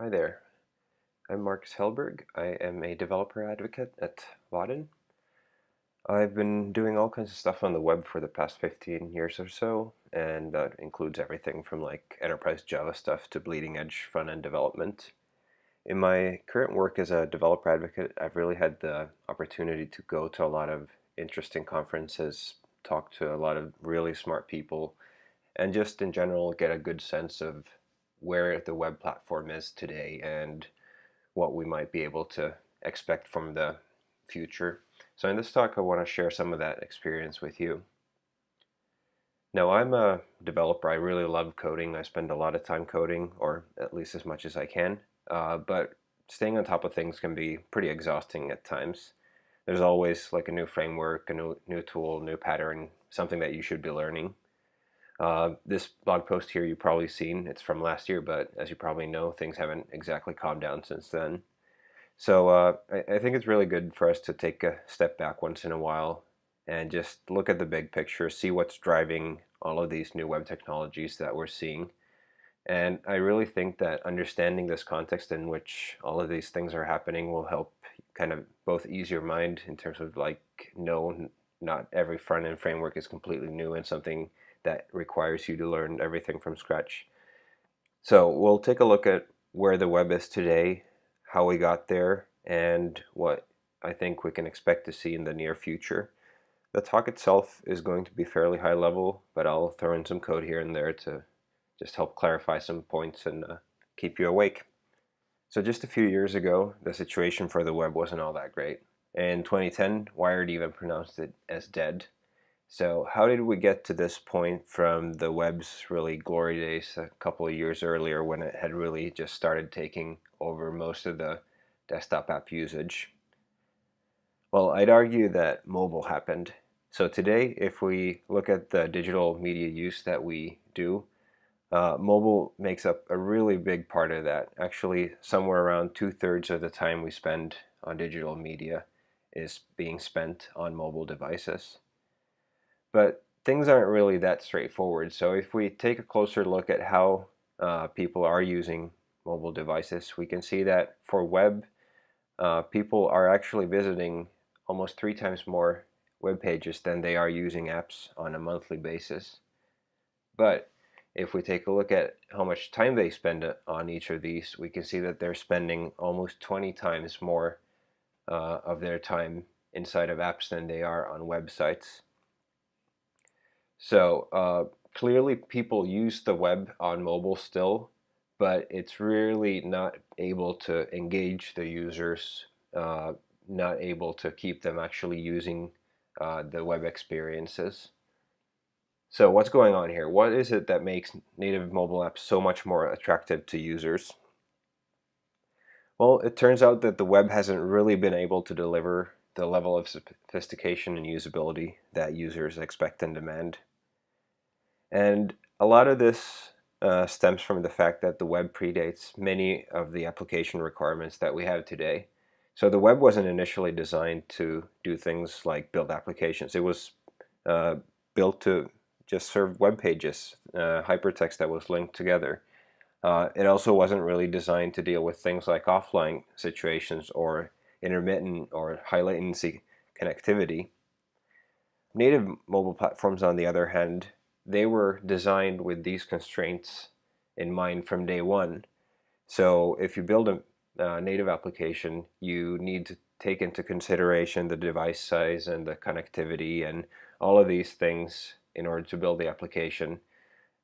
Hi there. I'm Marcus Hellberg. I am a developer advocate at Vaadin. I've been doing all kinds of stuff on the web for the past 15 years or so, and that includes everything from like enterprise Java stuff to bleeding edge front-end development. In my current work as a developer advocate, I've really had the opportunity to go to a lot of interesting conferences, talk to a lot of really smart people, and just in general get a good sense of where the web platform is today and what we might be able to expect from the future. So in this talk I want to share some of that experience with you. Now I'm a developer, I really love coding, I spend a lot of time coding, or at least as much as I can, uh, but staying on top of things can be pretty exhausting at times. There's always like a new framework, a new, new tool, new pattern, something that you should be learning. Uh, this blog post here you've probably seen, it's from last year, but as you probably know, things haven't exactly calmed down since then. So uh, I, I, think it's really good for us to take a step back once in a while and just look at the big picture, see what's driving all of these new web technologies that we're seeing. And I really think that understanding this context in which all of these things are happening will help kind of both ease your mind in terms of like, no, not every front-end framework is completely new and something that requires you to learn everything from scratch. So we'll take a look at where the web is today, how we got there, and what I think we can expect to see in the near future. The talk itself is going to be fairly high level, but I'll throw in some code here and there to just help clarify some points and uh, keep you awake. So just a few years ago, the situation for the web wasn't all that great. In 2010, Wired even pronounced it as dead, so how did we get to this point from the web's really glory days a couple of years earlier when it had really just started taking over most of the desktop app usage? Well, I'd argue that mobile happened. So today, if we look at the digital media use that we do, uh, mobile makes up a really big part of that. Actually, somewhere around two-thirds of the time we spend on digital media is being spent on mobile devices. But things aren't really that straightforward. So if we take a closer look at how uh, people are using mobile devices, we can see that for web, uh, people are actually visiting almost three times more web pages than they are using apps on a monthly basis. But if we take a look at how much time they spend on each of these, we can see that they're spending almost 20 times more uh, of their time inside of apps than they are on websites. So uh, clearly people use the web on mobile still, but it's really not able to engage the users, uh, not able to keep them actually using uh, the web experiences. So what's going on here? What is it that makes native mobile apps so much more attractive to users? Well, it turns out that the web hasn't really been able to deliver the level of sophistication and usability that users expect and demand. And a lot of this uh, stems from the fact that the web predates many of the application requirements that we have today. So the web wasn't initially designed to do things like build applications. It was uh, built to just serve web pages, uh, hypertext that was linked together. Uh, it also wasn't really designed to deal with things like offline situations or intermittent or high latency connectivity. Native mobile platforms, on the other hand, they were designed with these constraints in mind from day one. So if you build a uh, native application, you need to take into consideration the device size and the connectivity and all of these things in order to build the application.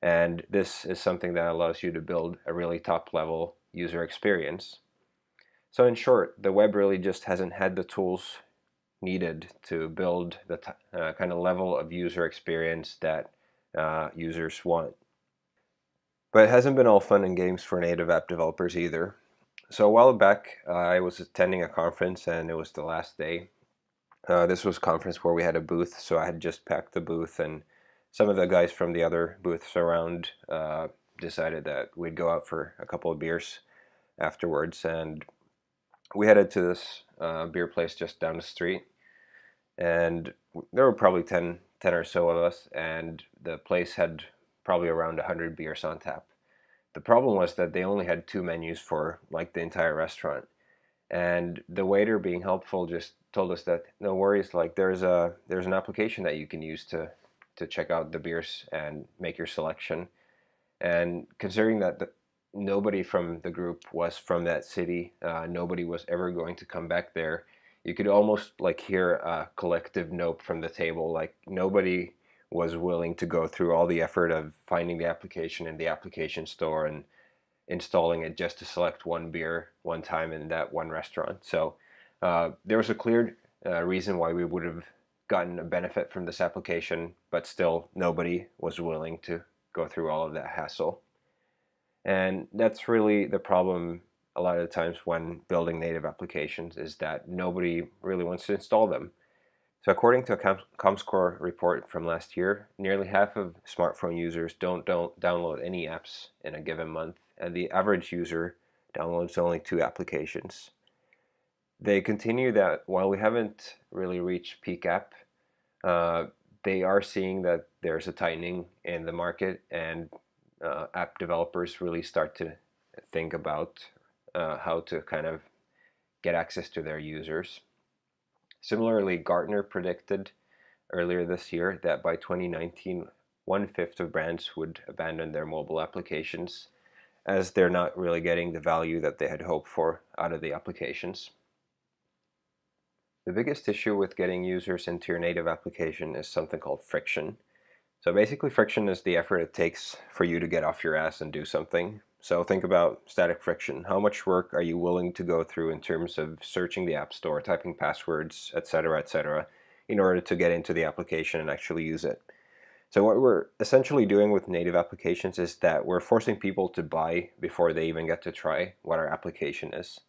And this is something that allows you to build a really top level user experience. So in short, the web really just hasn't had the tools needed to build the uh, kind of level of user experience that uh, users want. But it hasn't been all fun and games for native app developers either. So a while back, uh, I was attending a conference and it was the last day. Uh, this was a conference where we had a booth, so I had just packed the booth and some of the guys from the other booths around uh, decided that we'd go out for a couple of beers afterwards and we headed to this uh, beer place just down the street and there were probably 10 10 or so of us, and the place had probably around 100 beers on tap. the problem was that they only had two menus for like the entire restaurant. And the waiter being helpful just told us that no worries, like there's a there's an application that you can use to to check out the beers and make your selection. And considering that the, nobody from the group was from that city, uh, nobody was ever going to come back there. You could almost like hear a collective nope from the table. Like nobody was willing to go through all the effort of finding the application in the application store and installing it just to select one beer one time in that one restaurant. So uh, there was a clear uh, reason why we would have gotten a benefit from this application, but still nobody was willing to go through all of that hassle. And that's really the problem a lot of the times when building native applications is that nobody really wants to install them. So according to a ComScore report from last year, nearly half of smartphone users don't, don't download any apps in a given month, and the average user downloads only two applications. They continue that while we haven't really reached peak app, uh, they are seeing that there's a tightening in the market and uh, app developers really start to think about uh, how to kind of get access to their users. Similarly, Gartner predicted earlier this year that by 2019, one-fifth of brands would abandon their mobile applications as they're not really getting the value that they had hoped for out of the applications. The biggest issue with getting users into your native application is something called friction. So basically friction is the effort it takes for you to get off your ass and do something. So think about static friction. How much work are you willing to go through in terms of searching the App Store, typing passwords, etc., etc., in order to get into the application and actually use it? So what we're essentially doing with native applications is that we're forcing people to buy before they even get to try what our application is.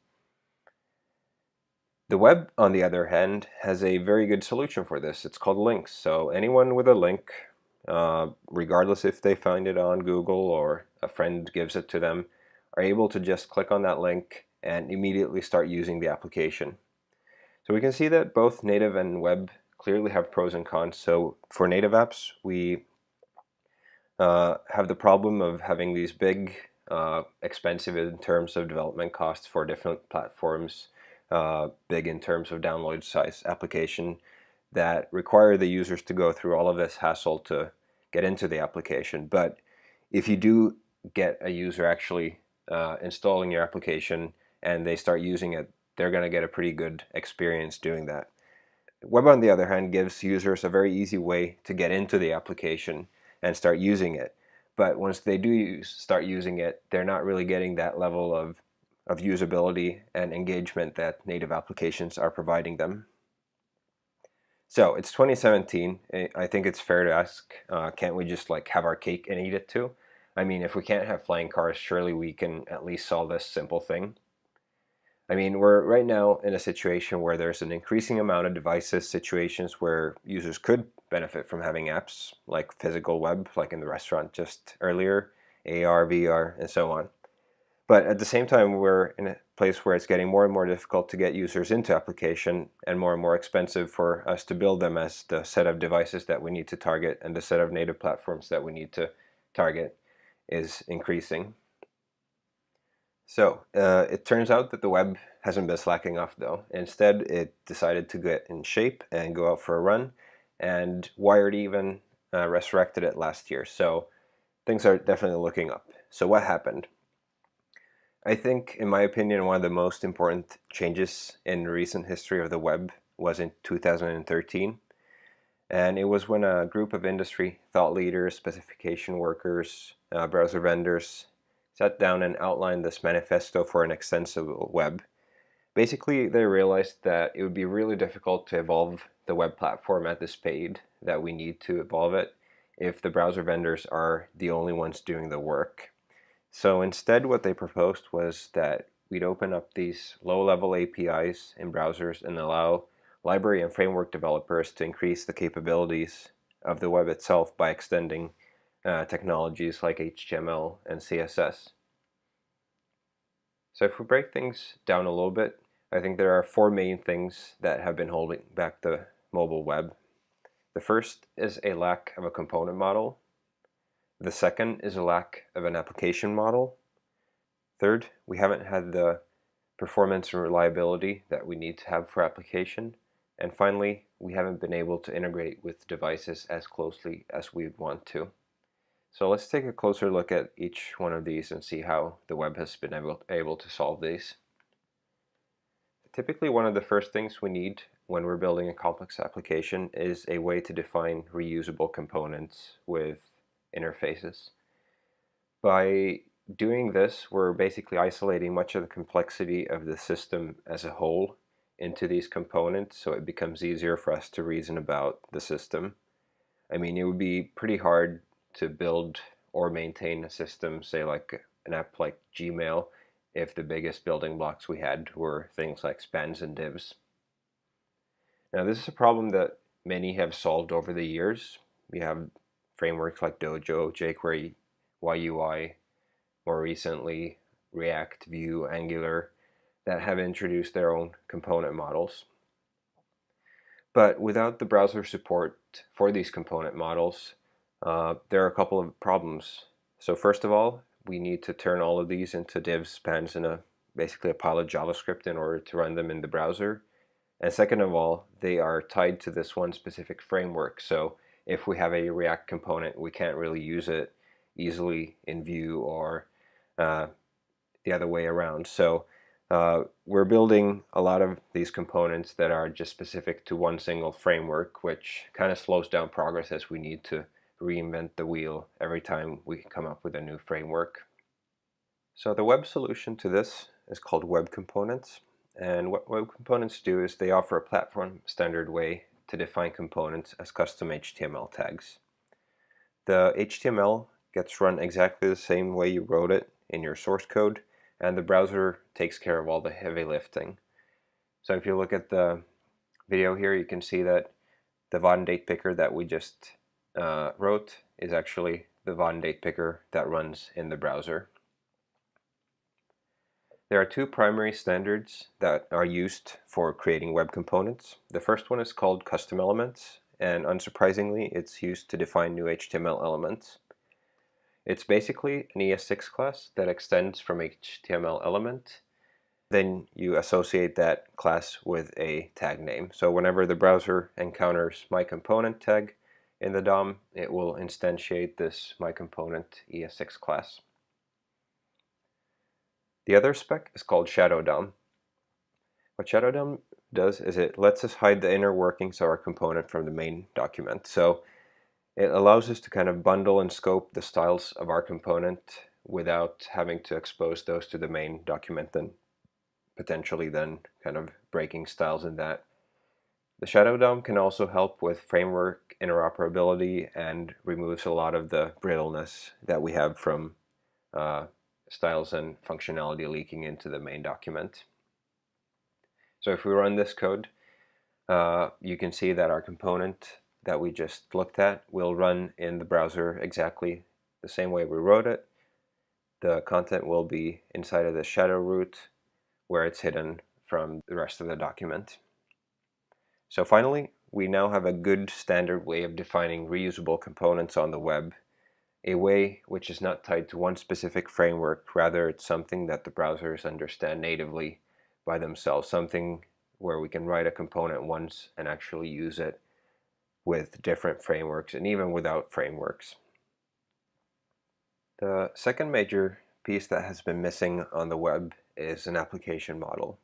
The web, on the other hand, has a very good solution for this. It's called links. So anyone with a link, uh, regardless if they find it on Google or a friend gives it to them, are able to just click on that link and immediately start using the application. So we can see that both native and web clearly have pros and cons. So for native apps, we uh, have the problem of having these big, uh, expensive in terms of development costs for different platforms, uh, big in terms of download size application that require the users to go through all of this hassle to get into the application. But if you do get a user actually uh, installing your application and they start using it, they're going to get a pretty good experience doing that. Web, on the other hand, gives users a very easy way to get into the application and start using it. But once they do use, start using it, they're not really getting that level of of usability and engagement that native applications are providing them. So it's 2017. I think it's fair to ask, uh, can't we just like have our cake and eat it too? I mean, if we can't have flying cars, surely we can at least solve this simple thing. I mean, we're right now in a situation where there's an increasing amount of devices, situations where users could benefit from having apps like physical web, like in the restaurant just earlier, AR, VR, and so on. But at the same time, we're in a place where it's getting more and more difficult to get users into application and more and more expensive for us to build them as the set of devices that we need to target and the set of native platforms that we need to target is increasing. So uh, it turns out that the web hasn't been slacking off though. Instead, it decided to get in shape and go out for a run and Wired even uh, resurrected it last year. So things are definitely looking up. So what happened? I think, in my opinion, one of the most important changes in recent history of the web was in 2013. And it was when a group of industry thought leaders, specification workers, uh, browser vendors sat down and outlined this manifesto for an extensible web. Basically, they realized that it would be really difficult to evolve the web platform at the speed that we need to evolve it if the browser vendors are the only ones doing the work. So instead what they proposed was that we'd open up these low-level APIs in browsers and allow library and framework developers to increase the capabilities of the web itself by extending uh, technologies like HTML and CSS. So if we break things down a little bit, I think there are four main things that have been holding back the mobile web. The first is a lack of a component model the second is a lack of an application model. Third, we haven't had the performance and reliability that we need to have for application. And finally, we haven't been able to integrate with devices as closely as we'd want to. So let's take a closer look at each one of these and see how the web has been able, able to solve these. Typically one of the first things we need when we're building a complex application is a way to define reusable components with interfaces. By doing this, we're basically isolating much of the complexity of the system as a whole into these components so it becomes easier for us to reason about the system. I mean, it would be pretty hard to build or maintain a system, say like an app like Gmail, if the biggest building blocks we had were things like spans and divs. Now this is a problem that many have solved over the years. We have frameworks like Dojo, jQuery, YUI, more recently React, Vue, Angular, that have introduced their own component models. But without the browser support for these component models, uh, there are a couple of problems. So first of all, we need to turn all of these into divs, spans, and a basically a pile of JavaScript in order to run them in the browser. And second of all, they are tied to this one specific framework. So if we have a React component, we can't really use it easily in Vue or uh, the other way around. So uh, we're building a lot of these components that are just specific to one single framework, which kind of slows down progress as we need to reinvent the wheel every time we come up with a new framework. So the web solution to this is called Web Components. And what Web Components do is they offer a platform standard way to define components as custom HTML tags. The HTML gets run exactly the same way you wrote it in your source code and the browser takes care of all the heavy lifting. So if you look at the video here you can see that the Vaadin date picker that we just uh, wrote is actually the Vaadin date picker that runs in the browser. There are two primary standards that are used for creating web components. The first one is called custom elements and unsurprisingly it's used to define new HTML elements. It's basically an ES6 class that extends from HTML element. Then you associate that class with a tag name. So whenever the browser encounters my component tag in the DOM, it will instantiate this my component ES6 class. The other spec is called Shadow DOM. What Shadow DOM does is it lets us hide the inner workings of our component from the main document. So it allows us to kind of bundle and scope the styles of our component without having to expose those to the main document and potentially then kind of breaking styles in that. The Shadow DOM can also help with framework interoperability and removes a lot of the brittleness that we have from uh, styles and functionality leaking into the main document. So if we run this code, uh, you can see that our component that we just looked at will run in the browser exactly the same way we wrote it. The content will be inside of the shadow root where it's hidden from the rest of the document. So finally, we now have a good standard way of defining reusable components on the web, a way which is not tied to one specific framework, rather it's something that the browsers understand natively by themselves, something where we can write a component once and actually use it with different frameworks and even without frameworks. The second major piece that has been missing on the web is an application model.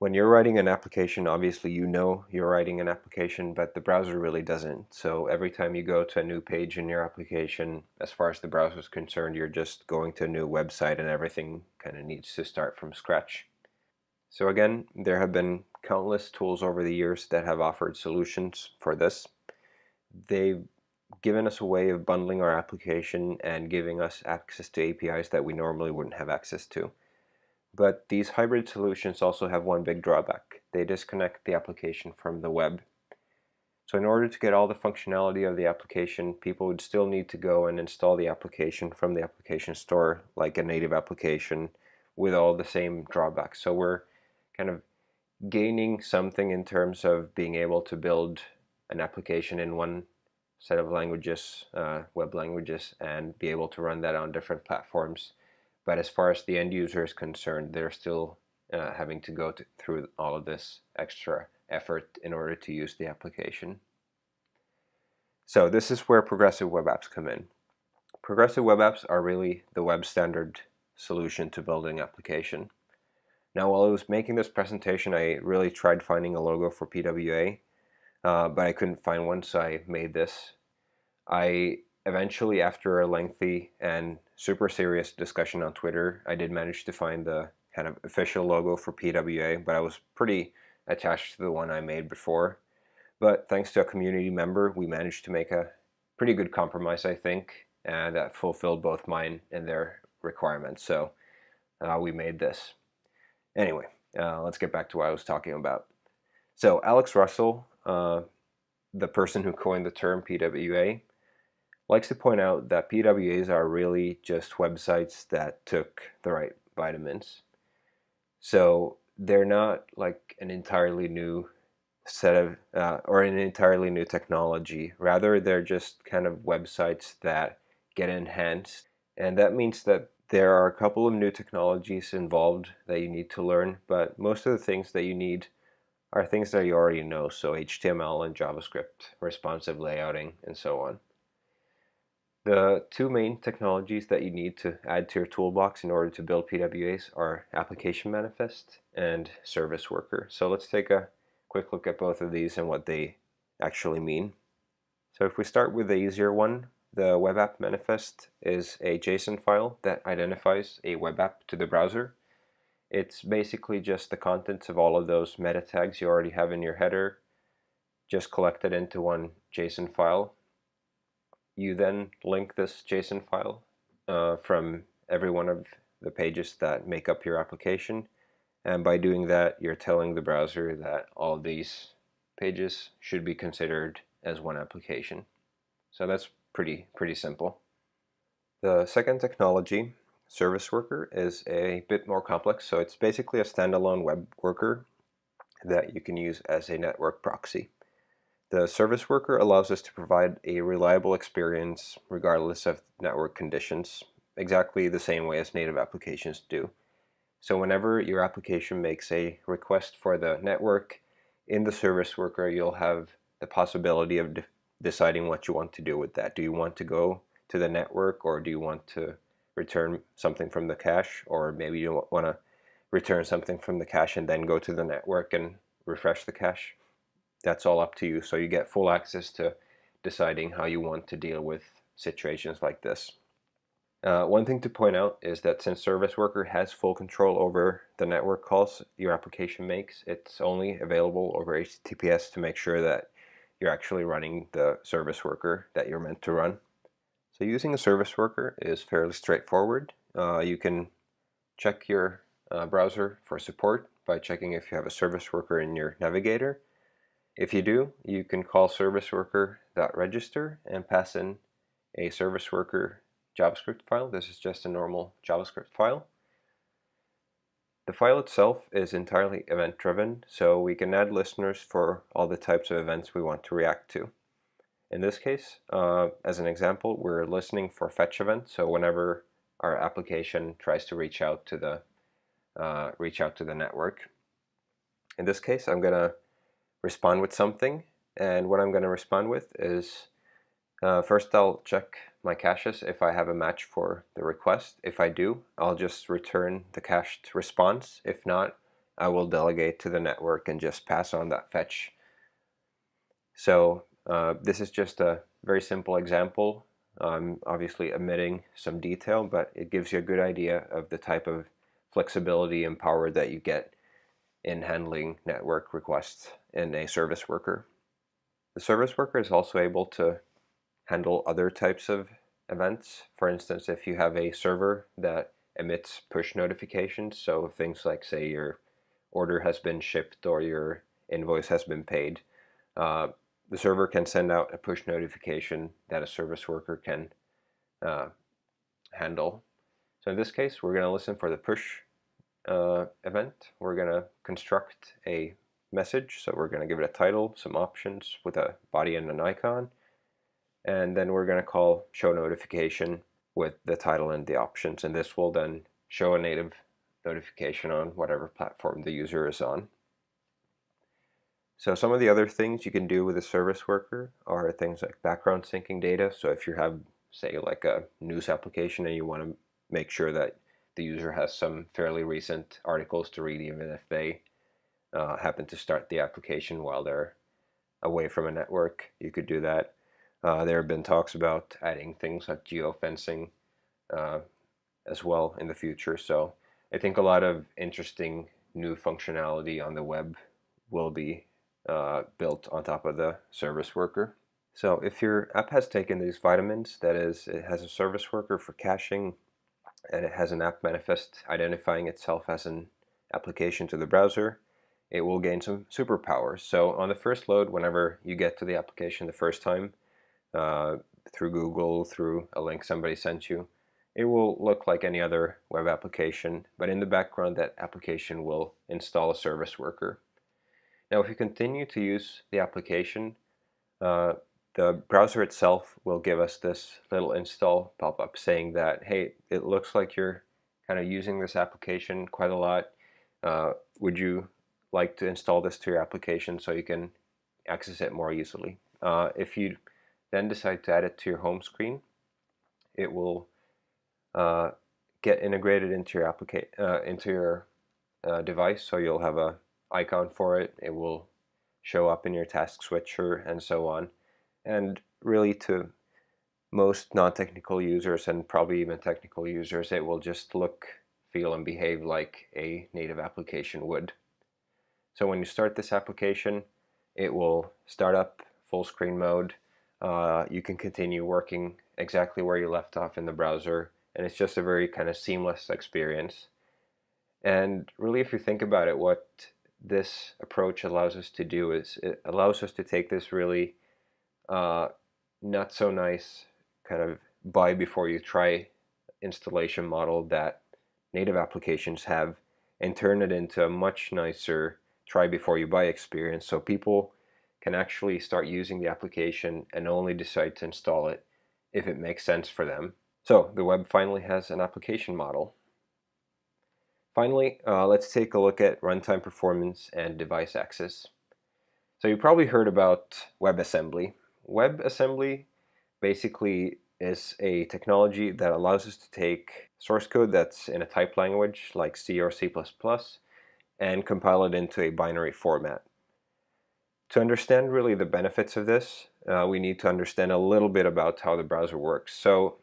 When you're writing an application, obviously you know you're writing an application, but the browser really doesn't. So every time you go to a new page in your application, as far as the browser is concerned, you're just going to a new website and everything kind of needs to start from scratch. So again, there have been countless tools over the years that have offered solutions for this. They've given us a way of bundling our application and giving us access to APIs that we normally wouldn't have access to. But these hybrid solutions also have one big drawback. They disconnect the application from the web. So in order to get all the functionality of the application, people would still need to go and install the application from the application store like a native application with all the same drawbacks. So we're kind of gaining something in terms of being able to build an application in one set of languages, uh, web languages, and be able to run that on different platforms. But as far as the end user is concerned, they're still uh, having to go to, through all of this extra effort in order to use the application. So this is where progressive web apps come in. Progressive web apps are really the web standard solution to building application. Now while I was making this presentation I really tried finding a logo for PWA uh, but I couldn't find one so I made this. I eventually after a lengthy and super serious discussion on Twitter I did manage to find the kind of official logo for PWA but I was pretty attached to the one I made before. But thanks to a community member, we managed to make a pretty good compromise, I think, and that fulfilled both mine and their requirements. So uh, we made this. Anyway, uh, let's get back to what I was talking about. So Alex Russell, uh, the person who coined the term PWA, likes to point out that PWAs are really just websites that took the right vitamins. So they're not like an entirely new set of uh, or an entirely new technology. Rather they're just kind of websites that get enhanced. And that means that there are a couple of new technologies involved that you need to learn but most of the things that you need are things that you already know. So HTML and JavaScript responsive layouting and so on the two main technologies that you need to add to your toolbox in order to build PWAs are Application Manifest and Service Worker. So let's take a quick look at both of these and what they actually mean. So if we start with the easier one, the Web App Manifest is a JSON file that identifies a web app to the browser. It's basically just the contents of all of those meta tags you already have in your header, just collected into one JSON file you then link this JSON file uh, from every one of the pages that make up your application. And by doing that, you're telling the browser that all these pages should be considered as one application. So that's pretty, pretty simple. The second technology, Service Worker, is a bit more complex. So it's basically a standalone web worker that you can use as a network proxy. The service worker allows us to provide a reliable experience regardless of network conditions, exactly the same way as native applications do. So whenever your application makes a request for the network, in the service worker you'll have the possibility of de deciding what you want to do with that. Do you want to go to the network or do you want to return something from the cache or maybe you want to return something from the cache and then go to the network and refresh the cache that's all up to you. So you get full access to deciding how you want to deal with situations like this. Uh, one thing to point out is that since Service Worker has full control over the network calls your application makes, it's only available over HTTPS to make sure that you're actually running the Service Worker that you're meant to run. So using a Service Worker is fairly straightforward. Uh, you can check your uh, browser for support by checking if you have a Service Worker in your navigator if you do, you can call serviceworker.register and pass in a service worker JavaScript file. This is just a normal JavaScript file. The file itself is entirely event driven, so we can add listeners for all the types of events we want to react to. In this case, uh, as an example, we're listening for fetch events, so whenever our application tries to reach out to the uh, reach out to the network. In this case, I'm going to respond with something and what I'm going to respond with is uh, first I'll check my caches if I have a match for the request. If I do, I'll just return the cached response. If not, I will delegate to the network and just pass on that fetch. So uh, this is just a very simple example. I'm obviously omitting some detail, but it gives you a good idea of the type of flexibility and power that you get in handling network requests in a service worker. The service worker is also able to handle other types of events. For instance, if you have a server that emits push notifications, so things like say your order has been shipped or your invoice has been paid, uh, the server can send out a push notification that a service worker can uh, handle. So in this case, we're going to listen for the push uh, event. We're going to construct a message. So we're going to give it a title, some options with a body and an icon. And then we're going to call show notification with the title and the options. And this will then show a native notification on whatever platform the user is on. So some of the other things you can do with a service worker are things like background syncing data. So if you have, say, like a news application and you want to make sure that the user has some fairly recent articles to read even if they uh, happen to start the application while they're away from a network, you could do that. Uh, there have been talks about adding things like geofencing uh, as well in the future. So I think a lot of interesting new functionality on the web will be uh, built on top of the service worker. So if your app has taken these vitamins, that is, it has a service worker for caching, and it has an app manifest identifying itself as an application to the browser, it will gain some superpowers. So on the first load, whenever you get to the application the first time, uh, through Google, through a link somebody sent you, it will look like any other web application, but in the background that application will install a service worker. Now if you continue to use the application, uh, the browser itself will give us this little install pop-up saying that, hey, it looks like you're kind of using this application quite a lot. Uh, would you like to install this to your application so you can access it more easily? Uh, if you then decide to add it to your home screen, it will uh, get integrated into your application uh, into your uh, device. So you'll have a icon for it. It will show up in your task switcher and so on. And really, to most non-technical users and probably even technical users, it will just look, feel, and behave like a native application would. So when you start this application, it will start up full screen mode. Uh, you can continue working exactly where you left off in the browser and it's just a very kind of seamless experience. And really, if you think about it, what this approach allows us to do is it allows us to take this really uh, not so nice kind of buy before you try installation model that native applications have and turn it into a much nicer try before you buy experience so people can actually start using the application and only decide to install it if it makes sense for them so the web finally has an application model. Finally, uh, let's take a look at runtime performance and device access. So you probably heard about WebAssembly. WebAssembly basically is a technology that allows us to take source code that's in a type language like C or C++ and compile it into a binary format. To understand really the benefits of this, uh, we need to understand a little bit about how the browser works. So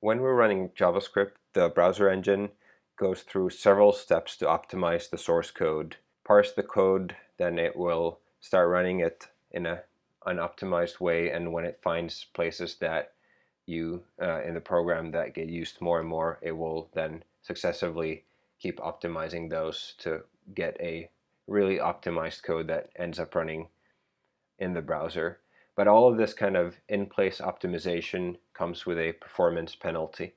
when we're running JavaScript, the browser engine goes through several steps to optimize the source code, parse the code, then it will start running it in a an optimized way and when it finds places that you uh, in the program that get used more and more it will then successively keep optimizing those to get a really optimized code that ends up running in the browser but all of this kind of in-place optimization comes with a performance penalty.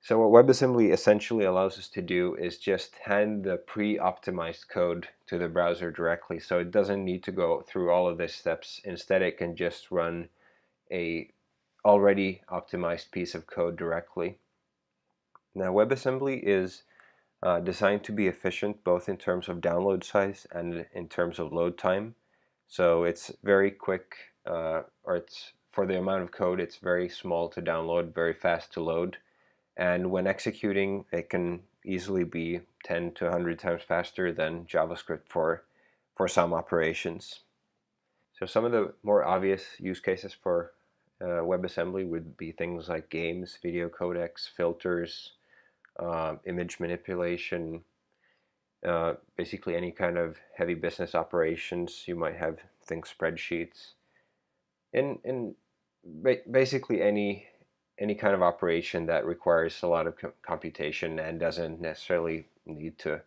So what WebAssembly essentially allows us to do is just hand the pre-optimized code to the browser directly. So it doesn't need to go through all of these steps. Instead, it can just run a already optimized piece of code directly. Now WebAssembly is uh, designed to be efficient both in terms of download size and in terms of load time. So it's very quick uh, or it's for the amount of code it's very small to download very fast to load and when executing it can easily be 10 to 100 times faster than JavaScript for for some operations so some of the more obvious use cases for uh, WebAssembly would be things like games, video codecs, filters, uh, image manipulation, uh, basically any kind of heavy business operations. You might have things spreadsheets, and in basically any any kind of operation that requires a lot of co computation and doesn't necessarily need to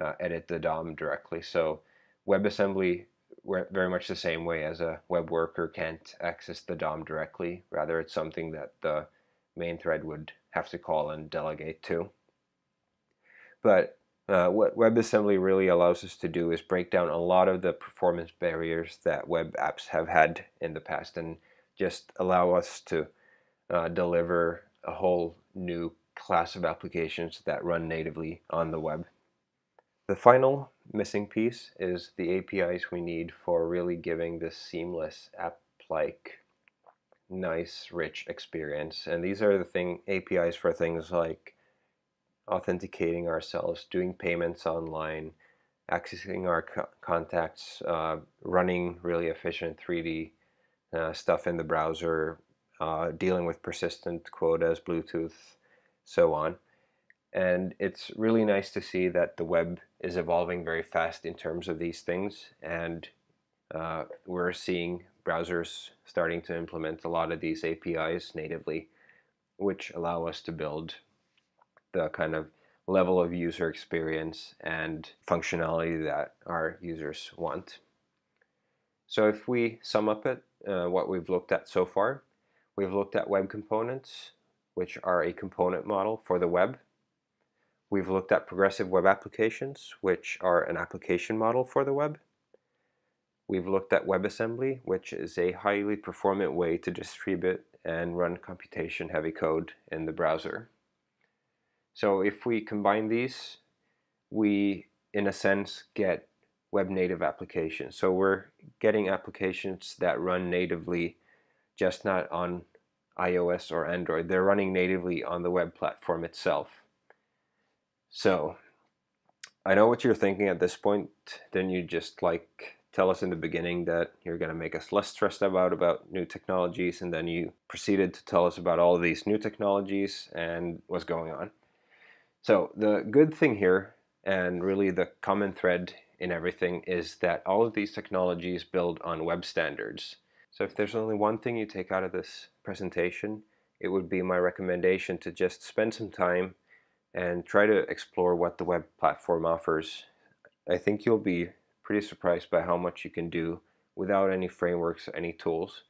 uh, edit the DOM directly. So WebAssembly very much the same way as a web worker can't access the DOM directly. Rather, it's something that the main thread would have to call and delegate to. But uh, what WebAssembly really allows us to do is break down a lot of the performance barriers that web apps have had in the past and just allow us to uh, deliver a whole new class of applications that run natively on the web. The final missing piece is the APIs we need for really giving this seamless app-like nice rich experience and these are the thing APIs for things like authenticating ourselves doing payments online accessing our co contacts uh, running really efficient 3d uh, stuff in the browser uh, dealing with persistent quotas Bluetooth so on. And it's really nice to see that the web is evolving very fast in terms of these things and uh, we're seeing browsers starting to implement a lot of these APIs natively which allow us to build the kind of level of user experience and functionality that our users want. So if we sum up it, uh, what we've looked at so far, we've looked at web components, which are a component model for the web. We've looked at progressive web applications, which are an application model for the web. We've looked at WebAssembly, which is a highly performant way to distribute and run computation-heavy code in the browser. So if we combine these, we, in a sense, get web-native applications. So we're getting applications that run natively, just not on iOS or Android. They're running natively on the web platform itself. So I know what you're thinking at this point. Then you just like tell us in the beginning that you're going to make us less stressed about about new technologies and then you proceeded to tell us about all these new technologies and what's going on. So the good thing here and really the common thread in everything is that all of these technologies build on web standards. So if there's only one thing you take out of this presentation, it would be my recommendation to just spend some time and try to explore what the web platform offers. I think you'll be pretty surprised by how much you can do without any frameworks, any tools.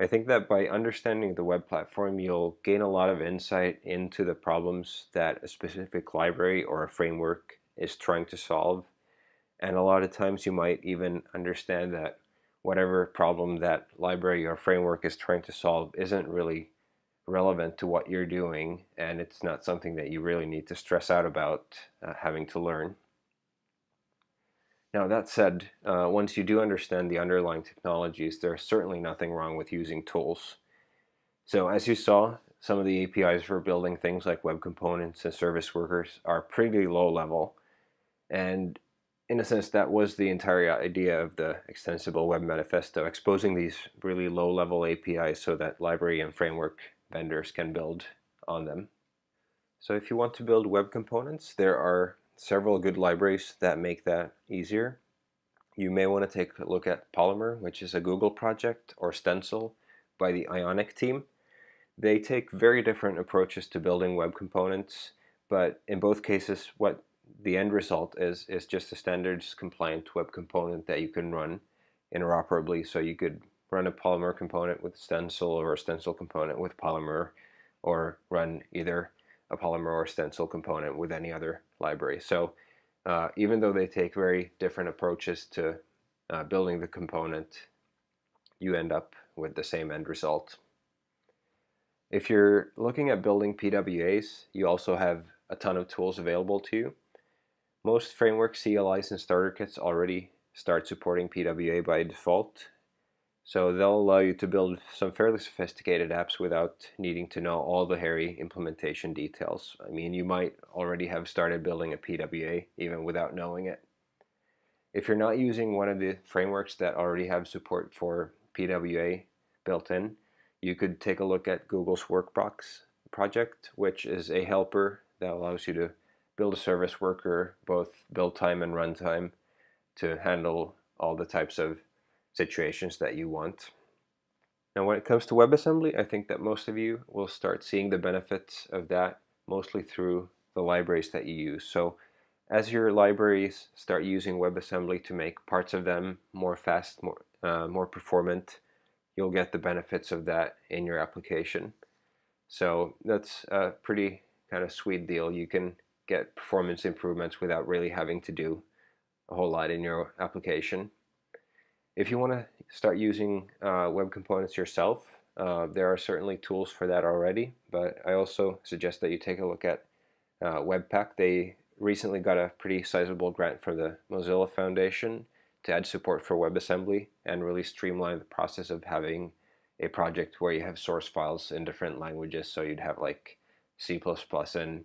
I think that by understanding the web platform, you'll gain a lot of insight into the problems that a specific library or a framework is trying to solve. And a lot of times you might even understand that whatever problem that library or framework is trying to solve isn't really relevant to what you're doing and it's not something that you really need to stress out about uh, having to learn. Now that said, uh, once you do understand the underlying technologies, there's certainly nothing wrong with using tools. So as you saw, some of the APIs for building things like web components and service workers are pretty low level. And in a sense, that was the entire idea of the Extensible Web Manifesto, exposing these really low level APIs so that library and framework vendors can build on them. So if you want to build web components, there are several good libraries that make that easier. You may want to take a look at Polymer, which is a Google project, or Stencil by the Ionic team. They take very different approaches to building web components, but in both cases, what the end result is is just a standards compliant web component that you can run interoperably. So you could run a Polymer component with Stencil or a Stencil component with Polymer, or run either a Polymer or Stencil component with any other library. So uh, even though they take very different approaches to uh, building the component, you end up with the same end result. If you're looking at building PWAs, you also have a ton of tools available to you. Most framework CLIs and starter kits already start supporting PWA by default, so they'll allow you to build some fairly sophisticated apps without needing to know all the hairy implementation details. I mean, you might already have started building a PWA even without knowing it. If you're not using one of the frameworks that already have support for PWA built in, you could take a look at Google's Workbox project, which is a helper that allows you to build a service worker, both build time and runtime, to handle all the types of situations that you want. Now when it comes to WebAssembly, I think that most of you will start seeing the benefits of that mostly through the libraries that you use. So as your libraries start using WebAssembly to make parts of them more fast, more, uh, more performant, you'll get the benefits of that in your application. So that's a pretty kind of sweet deal. You can get performance improvements without really having to do a whole lot in your application. If you want to start using uh, web components yourself, Uh, there are certainly tools for that already, but I also suggest that you take a look at uh, Webpack. They recently got a pretty sizable grant from the Mozilla Foundation to add support for WebAssembly and really streamline the process of having a project where you have source files in different languages. So you'd have like C++ and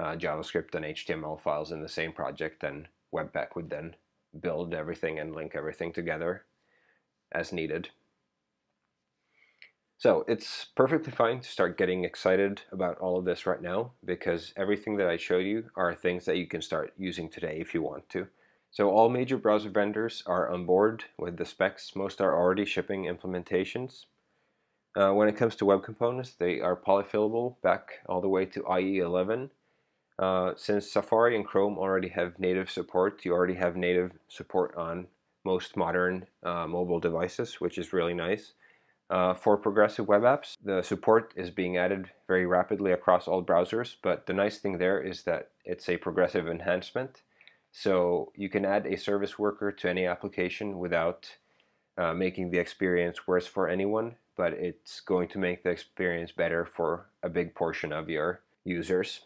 uh, JavaScript and HTML files in the same project, and Webpack would then build everything and link everything together as needed. So it's perfectly fine to start getting excited about all of this right now because everything that I showed you are things that you can start using today if you want to. So all major browser vendors are on board with the specs. Most are already shipping implementations. Uh, when it comes to web components, they are polyfillable back all the way to IE 11. Uh, since Safari and Chrome already have native support, you already have native support on most modern uh, mobile devices, which is really nice. Uh, for progressive web apps, the support is being added very rapidly across all browsers, but the nice thing there is that it's a progressive enhancement. So you can add a service worker to any application without uh, making the experience worse for anyone, but it's going to make the experience better for a big portion of your users.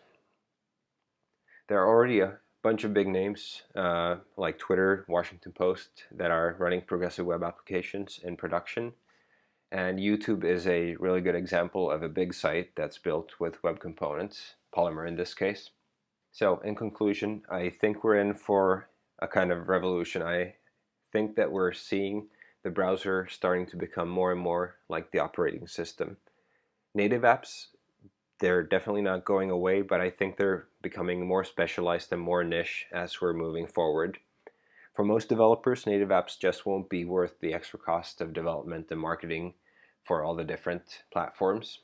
There are already a bunch of big names uh, like Twitter, Washington Post that are running progressive web applications in production. And YouTube is a really good example of a big site that's built with web components, Polymer in this case. So in conclusion, I think we're in for a kind of revolution. I think that we're seeing the browser starting to become more and more like the operating system. Native apps, they're definitely not going away, but I think they're becoming more specialized and more niche as we're moving forward. For most developers, native apps just won't be worth the extra cost of development and marketing for all the different platforms.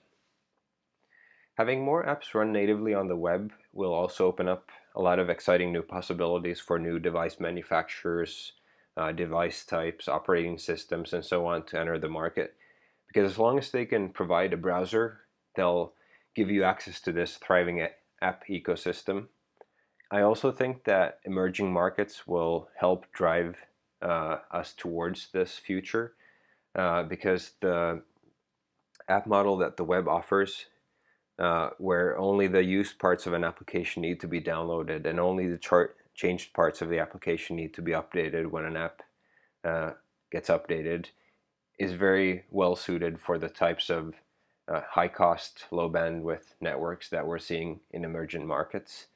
Having more apps run natively on the web will also open up a lot of exciting new possibilities for new device manufacturers, uh, device types, operating systems, and so on to enter the market. Because as long as they can provide a browser, they'll give you access to this thriving app ecosystem. I also think that emerging markets will help drive uh, us towards this future uh, because the app model that the web offers uh, where only the used parts of an application need to be downloaded and only the chart changed parts of the application need to be updated when an app uh, gets updated is very well suited for the types of uh, high cost, low bandwidth networks that we're seeing in emerging markets.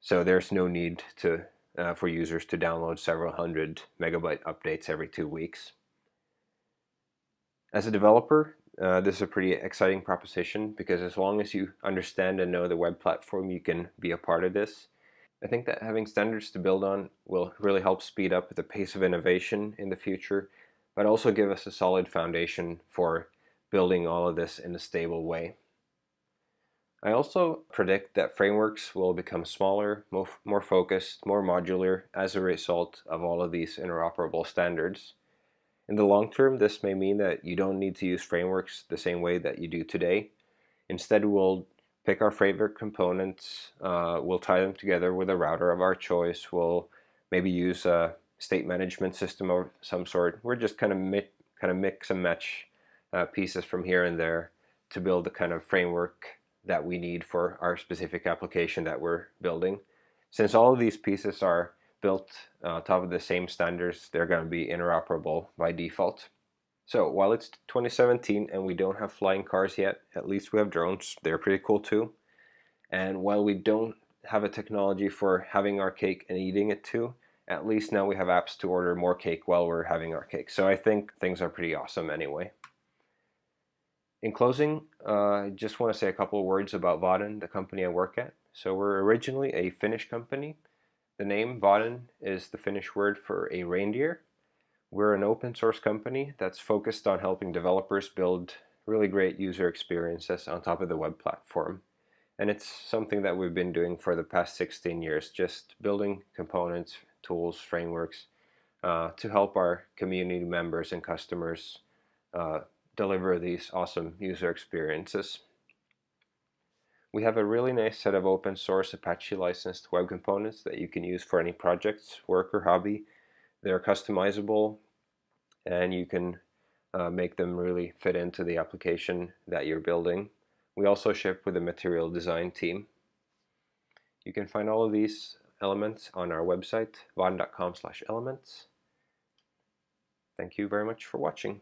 So there's no need to uh, for users to download several hundred megabyte updates every two weeks. As a developer, uh, this is a pretty exciting proposition because as long as you understand and know the web platform, you can be a part of this. I think that having standards to build on will really help speed up the pace of innovation in the future, but also give us a solid foundation for building all of this in a stable way. I also predict that frameworks will become smaller, more, focused, more modular as a result of all of these interoperable standards. In the long term, this may mean that you don't need to use frameworks the same way that you do today. Instead, we'll pick our favorite components, uh, we'll tie them together with a router of our choice, we'll maybe use a state management system of some sort. We're just kind of, kind of mix and match uh, pieces from here and there to build the kind of framework that we need for our specific application that we're building. Since all of these pieces are built on top of the same standards, they're going to be interoperable by default. So while it's 2017 and we don't have flying cars yet, at least we have drones. They're pretty cool too. And while we don't have a technology for having our cake and eating it too, at least now we have apps to order more cake while we're having our cake. So I think things are pretty awesome anyway. In closing, uh, I just want to say a couple of words about Vaadin, the company I work at. So we're originally a Finnish company. The name Vaadin is the Finnish word for a reindeer. We're an open source company that's focused on helping developers build really great user experiences on top of the web platform. And it's something that we've been doing for the past 16 years, just building components, tools, frameworks uh, to help our community members and customers uh, deliver these awesome user experiences. We have a really nice set of open source Apache licensed web components that you can use for any projects, work, or hobby. They're customizable and you can uh, make them really fit into the application that you're building. We also ship with a material design team. You can find all of these elements on our website, vaadin.com elements. Thank you very much for watching.